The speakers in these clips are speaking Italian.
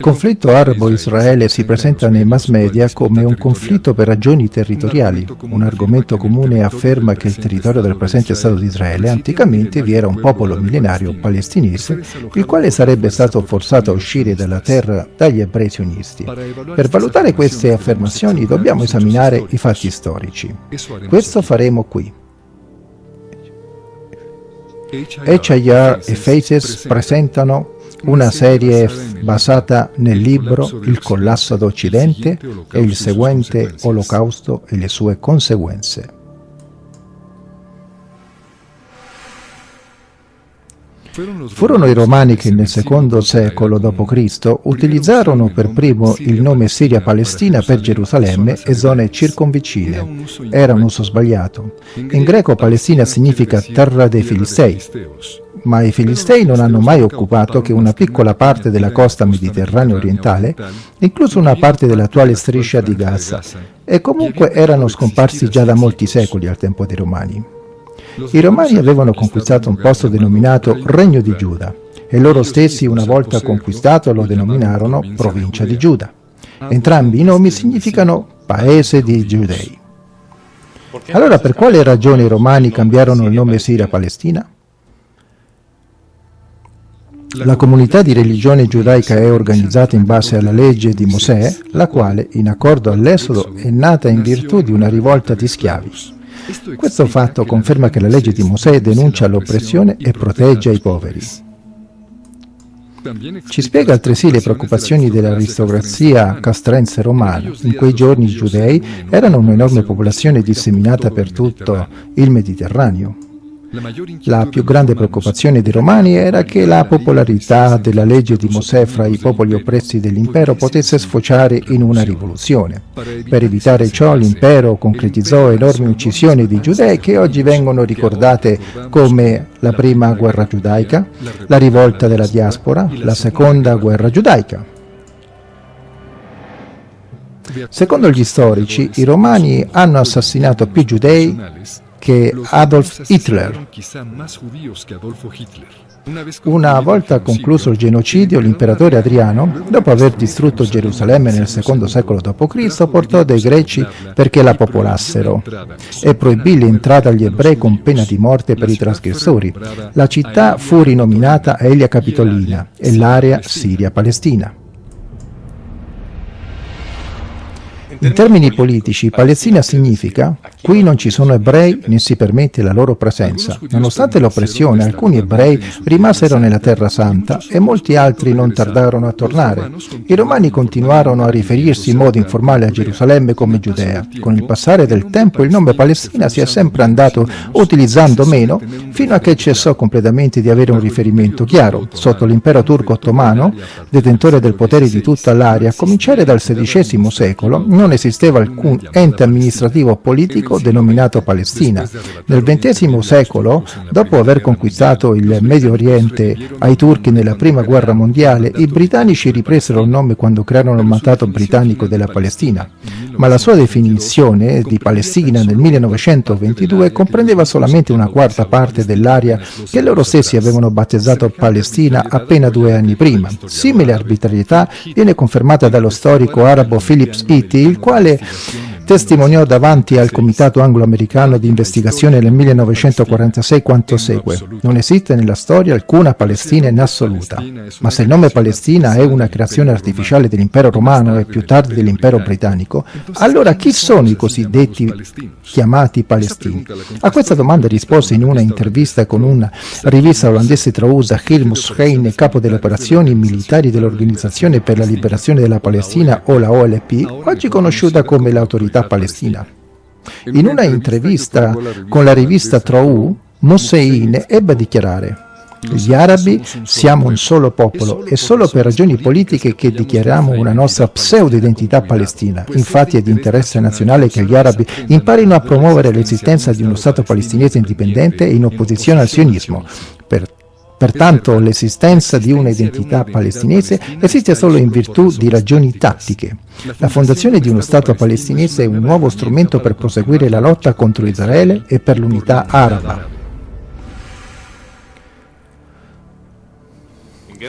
Il conflitto arabo-israele si presenta nei mass media come un conflitto per ragioni territoriali. Un argomento comune afferma che il territorio del presente Stato di Israele anticamente vi era un popolo millenario palestinese, il quale sarebbe stato forzato a uscire dalla terra dagli ebrei sionisti. Per valutare queste affermazioni dobbiamo esaminare i fatti storici. Questo faremo qui. HIR e Faces presentano una serie basata nel libro Il collasso d'Occidente e il seguente Olocausto e le sue conseguenze. Furono i Romani che nel secondo secolo d.C. utilizzarono per primo il nome Siria-Palestina per Gerusalemme e zone circonvicine. Era un uso sbagliato. In greco Palestina significa terra dei Filistei, ma i Filistei non hanno mai occupato che una piccola parte della costa mediterranea orientale, incluso una parte dell'attuale striscia di Gaza, e comunque erano scomparsi già da molti secoli al tempo dei Romani. I Romani avevano conquistato un posto denominato Regno di Giuda e loro stessi una volta conquistato lo denominarono Provincia di Giuda. Entrambi i nomi significano Paese di Giudei. Allora per quale ragione i Romani cambiarono il nome Siria-Palestina? La comunità di religione giudaica è organizzata in base alla legge di Mosè, la quale, in accordo all'Esodo, è nata in virtù di una rivolta di schiavi. Questo fatto conferma che la legge di Mosè denuncia l'oppressione e protegge i poveri. Ci spiega altresì le preoccupazioni dell'aristocrazia castrense romana. In quei giorni i giudei erano un'enorme popolazione disseminata per tutto il Mediterraneo. La più grande preoccupazione dei romani era che la popolarità della legge di Mosè fra i popoli oppressi dell'impero potesse sfociare in una rivoluzione. Per evitare ciò l'impero concretizzò enormi uccisioni di giudei che oggi vengono ricordate come la prima guerra giudaica, la rivolta della diaspora, la seconda guerra giudaica. Secondo gli storici, i romani hanno assassinato più giudei che Adolf Hitler. Una volta concluso il genocidio, l'imperatore Adriano, dopo aver distrutto Gerusalemme nel secondo secolo d.C., portò dei greci perché la popolassero e proibì l'entrata agli ebrei con pena di morte per i trasgressori. La città fu rinominata Elia Capitolina e l'area Siria-Palestina. In termini politici, Palestina significa qui non ci sono ebrei né si permette la loro presenza. Nonostante l'oppressione, alcuni ebrei rimasero nella Terra Santa e molti altri non tardarono a tornare. I romani continuarono a riferirsi in modo informale a Gerusalemme come Giudea. Con il passare del tempo il nome Palestina si è sempre andato utilizzando meno fino a che cessò completamente di avere un riferimento chiaro. Sotto l'impero turco ottomano, detentore del potere di tutta l'area, a cominciare dal XVI secolo, non non esisteva alcun ente amministrativo politico denominato Palestina. Nel XX secolo, dopo aver conquistato il Medio Oriente ai turchi nella Prima Guerra Mondiale, i britannici ripresero il nome quando crearono il mandato britannico della Palestina. Ma la sua definizione di Palestina nel 1922 comprendeva solamente una quarta parte dell'area che loro stessi avevano battezzato Palestina appena due anni prima. Simile arbitrarietà viene confermata dallo storico arabo Phillips Eaty, quale testimoniò davanti al Comitato Anglo-Americano di Investigazione nel 1946 quanto segue. Non esiste nella storia alcuna Palestina in assoluta, ma se il nome Palestina è una creazione artificiale dell'impero romano e più tardi dell'impero britannico, allora chi sono i cosiddetti chiamati palestini? A questa domanda rispose in una intervista con una rivista olandese trausa Hilmus Heine, capo delle operazioni militari dell'Organizzazione per la Liberazione della Palestina o la OLP, oggi conosciuta come l'autorità comunità palestina. In una intervista con la rivista Trou, Mossein ebbe a dichiarare gli arabi siamo un solo popolo e solo per ragioni politiche che dichiariamo una nostra pseudo-identità palestina. Infatti è di interesse nazionale che gli arabi imparino a promuovere l'esistenza di uno Stato palestinese indipendente in opposizione al sionismo. Per Pertanto l'esistenza di una identità palestinese esiste solo in virtù di ragioni tattiche. La fondazione di uno Stato palestinese è un nuovo strumento per proseguire la lotta contro Israele e per l'unità araba.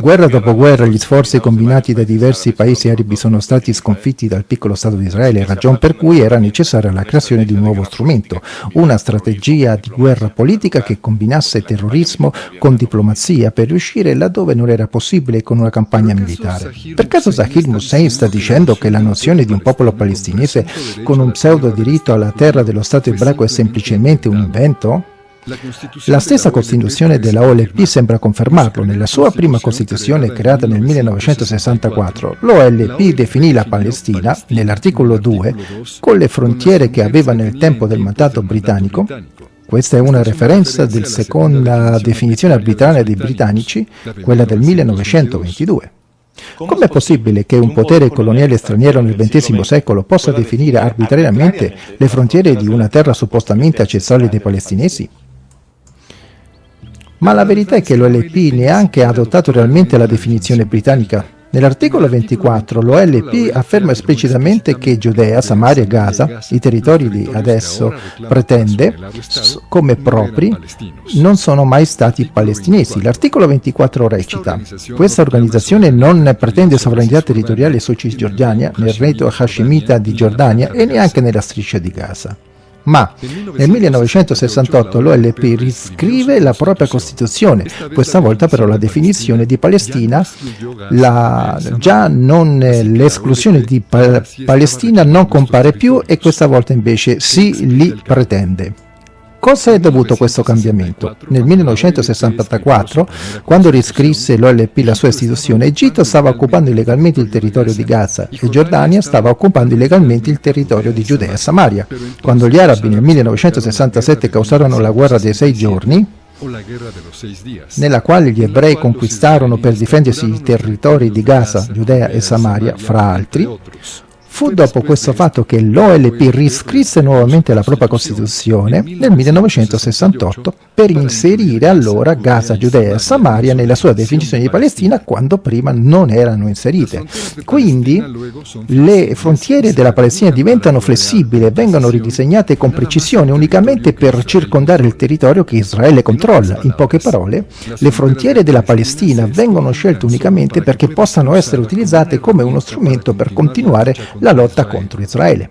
Guerra dopo guerra gli sforzi combinati da diversi paesi arabi sono stati sconfitti dal piccolo Stato di Israele, ragion per cui era necessaria la creazione di un nuovo strumento, una strategia di guerra politica che combinasse terrorismo con diplomazia per riuscire laddove non era possibile con una campagna militare. Per caso Zahir Hussein sta dicendo che la nozione di un popolo palestinese con un pseudo diritto alla terra dello Stato ebraico è semplicemente un invento? La stessa Costituzione della OLP sembra confermarlo. Nella sua prima Costituzione creata nel 1964, l'OLP definì la Palestina, nell'articolo 2, con le frontiere che aveva nel tempo del mandato britannico. Questa è una referenza della seconda definizione arbitraria dei britannici, quella del 1922. Com'è possibile che un potere coloniale straniero nel XX secolo possa definire arbitrariamente le frontiere di una terra suppostamente accessoria dei palestinesi? Ma la verità è che l'OLP neanche ha adottato realmente la definizione britannica. Nell'articolo 24 l'OLP afferma esplicitamente che Giudea, Samaria e Gaza, i territori di adesso pretende, come propri, non sono mai stati palestinesi. L'articolo 24 recita questa organizzazione non pretende sovranità territoriale su Cisgiordania, nel reto Hashemita di Giordania e neanche nella striscia di Gaza. Ma nel 1968 l'OLP riscrive la propria Costituzione, questa volta però la definizione di Palestina, la, già non l'esclusione di pa Palestina non compare più e questa volta invece si li pretende. Cosa è dovuto questo cambiamento? Nel 1964, quando riscrisse l'OLP la sua istituzione, Egitto stava occupando illegalmente il territorio di Gaza e Giordania stava occupando illegalmente il territorio di Giudea e Samaria. Quando gli arabi nel 1967 causarono la guerra dei sei giorni, nella quale gli ebrei conquistarono per difendersi i territori di Gaza, Giudea e Samaria, fra altri, Fu dopo questo fatto che l'OLP riscrisse nuovamente la propria Costituzione nel 1968 per inserire allora Gaza, Giudea e Samaria nella sua definizione di Palestina quando prima non erano inserite. Quindi le frontiere della Palestina diventano flessibili e vengono ridisegnate con precisione unicamente per circondare il territorio che Israele controlla. In poche parole, le frontiere della Palestina vengono scelte unicamente perché possano essere utilizzate come uno strumento per continuare la lotta contro Israele.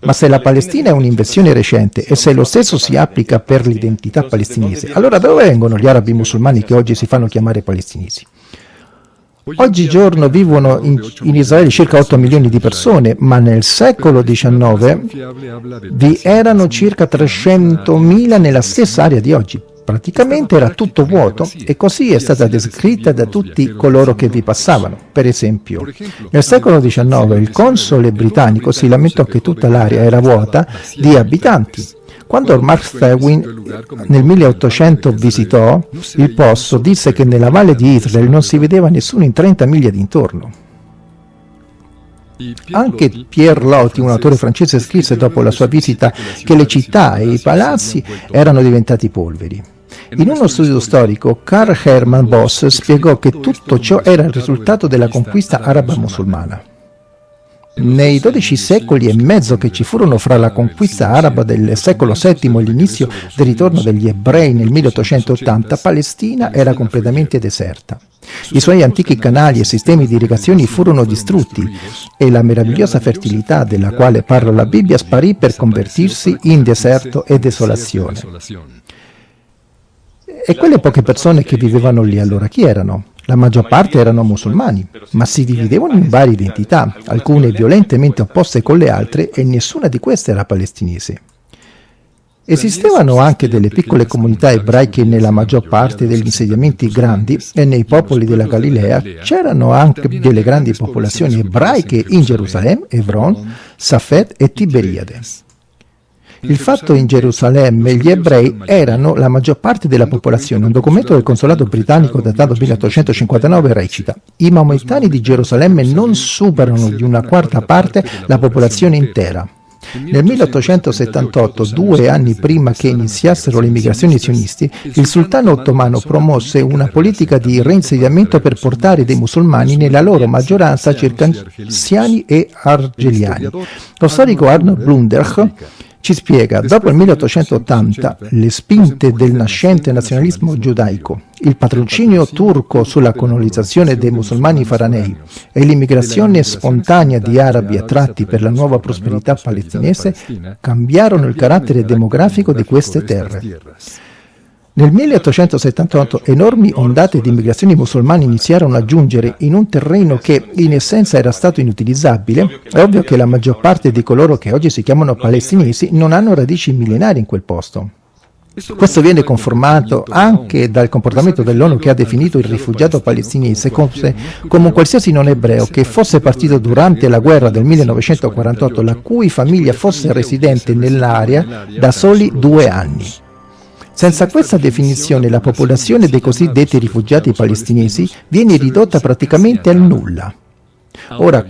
Ma se la Palestina è un'invenzione recente e se lo stesso si applica per l'identità palestinese, allora da dove vengono gli arabi musulmani che oggi si fanno chiamare palestinesi? Oggigiorno vivono in, in, Israele circa 8 milioni di persone, ma nel secolo XIX vi erano circa 300.000 nella stessa area di oggi. Praticamente era tutto vuoto e così è stata descritta da tutti coloro che vi passavano. Per esempio, nel secolo XIX il console britannico si lamentò che tutta l'area era vuota di abitanti. Quando Mark Twain nel 1800 visitò il posto, disse che nella valle di Israele non si vedeva nessuno in 30 miglia d'intorno. Anche Pierre Loti, un autore francese, scrisse dopo la sua visita che le città e i palazzi erano diventati polveri. In uno studio storico, Karl Hermann Boss spiegò che tutto ciò era il risultato della conquista araba-musulmana. Nei dodici secoli e mezzo che ci furono fra la conquista araba del secolo VII e l'inizio del ritorno degli ebrei nel 1880, Palestina era completamente deserta. I suoi antichi canali e sistemi di irrigazione furono distrutti e la meravigliosa fertilità della quale parla la Bibbia sparì per convertirsi in deserto e desolazione. E quelle poche persone che vivevano lì allora chi erano? La maggior parte erano musulmani, ma si dividevano in varie identità, alcune violentemente opposte con le altre e nessuna di queste era palestinese. Esistevano anche delle piccole comunità ebraiche nella maggior parte degli insediamenti grandi e nei popoli della Galilea c'erano anche delle grandi popolazioni ebraiche in Gerusalemme, Hebron, Safed e Tiberiade. Il fatto in Gerusalemme gli ebrei erano la maggior parte della popolazione. Un documento del consolato britannico datato 1859 recita i maomettani di Gerusalemme non superano di una quarta parte la popolazione intera. Nel 1878, due anni prima che iniziassero le migrazioni sionisti, il sultano ottomano promosse una politica di reinsediamento per portare dei musulmani nella loro maggioranza circasiani e argeliani. Lo storico Arnold Blunderch ci spiega, dopo il 1880, le spinte del nascente nazionalismo giudaico, il patrocinio turco sulla colonizzazione dei musulmani faranei e l'immigrazione spontanea di arabi attratti per la nuova prosperità palestinese cambiarono il carattere demografico di queste terre. Nel 1878 enormi ondate di immigrazioni musulmane iniziarono a giungere in un terreno che in essenza era stato inutilizzabile. È ovvio che la maggior parte di coloro che oggi si chiamano palestinesi non hanno radici millenari in quel posto. Questo viene conformato anche dal comportamento dell'ONU che ha definito il rifugiato palestinese come un qualsiasi non ebreo che fosse partito durante la guerra del 1948 la cui famiglia fosse residente nell'area da soli due anni. Senza questa definizione la popolazione dei cosiddetti rifugiati palestinesi viene ridotta praticamente al nulla. Ora,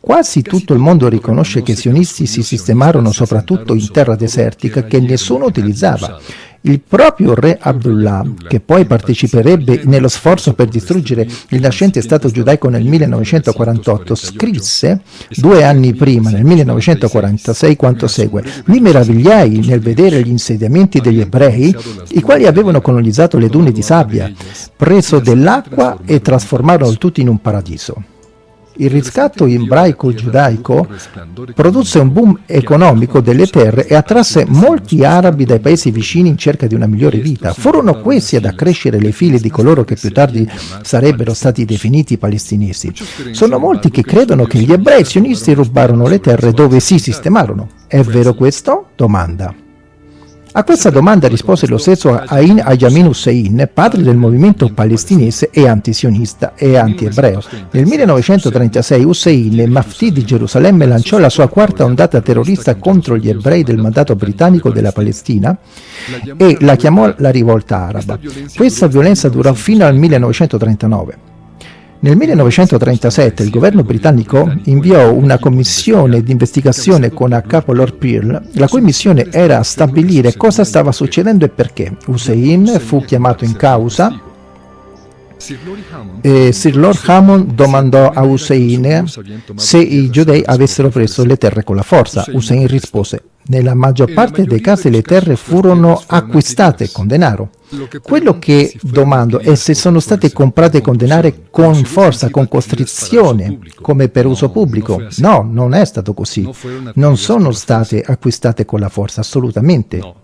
quasi tutto il mondo riconosce che i sionisti si sistemarono soprattutto in terra desertica che nessuno utilizzava il proprio re Abdullah, che poi parteciperebbe nello sforzo per distruggere il nascente Stato giudaico nel 1948, scrisse due anni prima, nel 1946, quanto segue. Mi meravigliai nel vedere gli insediamenti degli ebrei, i quali avevano colonizzato le dune di sabbia, preso dell'acqua e trasformarono tutto in un paradiso. Il riscatto ebraico-giudaico produsse un boom economico delle terre e attrasse molti arabi dai paesi vicini in cerca di una migliore vita. Furono questi ad accrescere le file di coloro che più tardi sarebbero stati definiti palestinesi. Sono molti che credono che gli ebrei sionisti rubarono le terre dove si sistemarono. È vero questo? Domanda. A questa domanda rispose lo stesso Ain Ayamin Hussein, padre del movimento palestinese e antisionista e anti-ebreo. Nel 1936 Hussein, Mafti di Gerusalemme, lanciò la sua quarta ondata terrorista contro gli ebrei del mandato britannico della Palestina e la chiamò la rivolta araba. Questa violenza durò fino al 1939. Nel 1937 il governo britannico inviò una commissione di investigazione con a capo Lord Pearl, la cui missione era stabilire cosa stava succedendo e perché. Hussein fu chiamato in causa e Sir Lord Hammond domandò a Hussein se i giudei avessero preso le terre con la forza. Hussein rispose nella maggior parte dei casi le terre furono acquistate con denaro. Quello che domando è se sono state comprate con denaro con forza, con costrizione, come per uso pubblico. No, non è stato così. Non sono state acquistate con la forza, assolutamente.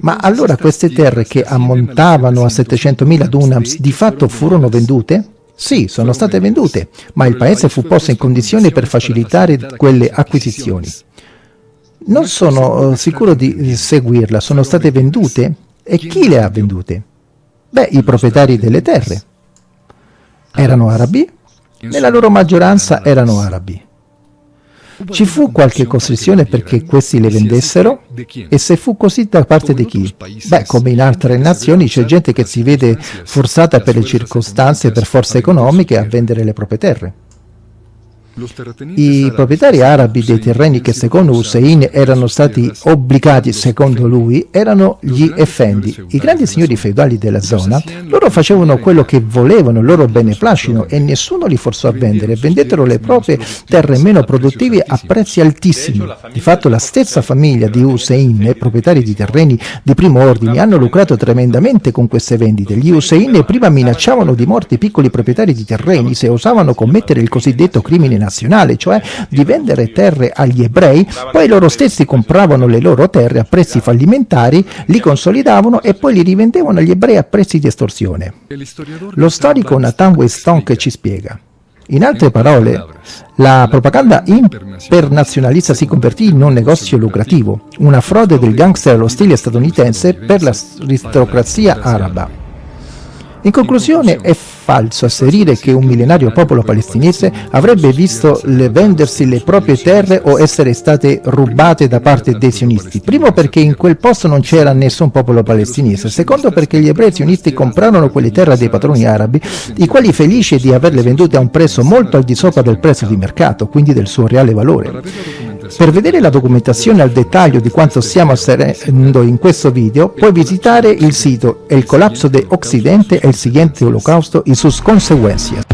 Ma allora queste terre che ammontavano a 700.000 dunams di fatto furono vendute? Sì, sono state vendute, ma il paese fu posto in condizione per facilitare quelle acquisizioni. Non sono eh, sicuro di seguirla, sono state vendute? E chi le ha vendute? Beh, i proprietari delle terre. Erano arabi? Nella loro maggioranza erano arabi. Ci fu qualche costrizione perché questi le vendessero? E se fu così da parte di chi? Beh, come in altre nazioni c'è gente che si vede forzata per le circostanze, per forze economiche, a vendere le proprie terre. I proprietari arabi dei terreni che secondo Hussein erano stati obbligati, secondo lui, erano gli effendi, i grandi signori feudali della zona. Loro facevano quello che volevano, il loro beneplacito e nessuno li forzò a vendere. Vendettero le proprie terre meno produttive a prezzi altissimi. Di fatto la stessa famiglia di Hussein, proprietari di terreni di primo ordine, hanno lucrato tremendamente con queste vendite. Gli Hussein prima minacciavano di morte i piccoli proprietari di terreni se osavano commettere il cosiddetto crimine nazionale, cioè di vendere terre agli ebrei, poi loro stessi compravano le loro terre a prezzi fallimentari, li consolidavano e poi li rivendevano agli ebrei a prezzi di estorsione. Lo storico Nathan Westonk ci spiega. In altre parole, la propaganda internazionalista si convertì in un negozio lucrativo, una frode del gangster allo stile statunitense per l'aristocrazia araba. In conclusione, è falso asserire che un millenario popolo palestinese avrebbe visto le vendersi le proprie terre o essere state rubate da parte dei sionisti. Primo perché in quel posto non c'era nessun popolo palestinese, secondo perché gli ebrei sionisti comprarono quelle terre dei padroni arabi, i quali felici di averle vendute a un prezzo molto al di sopra del prezzo di mercato, quindi del suo reale valore. Per vedere la documentazione al dettaglio di quanto stiamo asserendo in questo video, puoi visitare il sito El colapso de Occidente, el siguiente holocausto y sus consecuencias.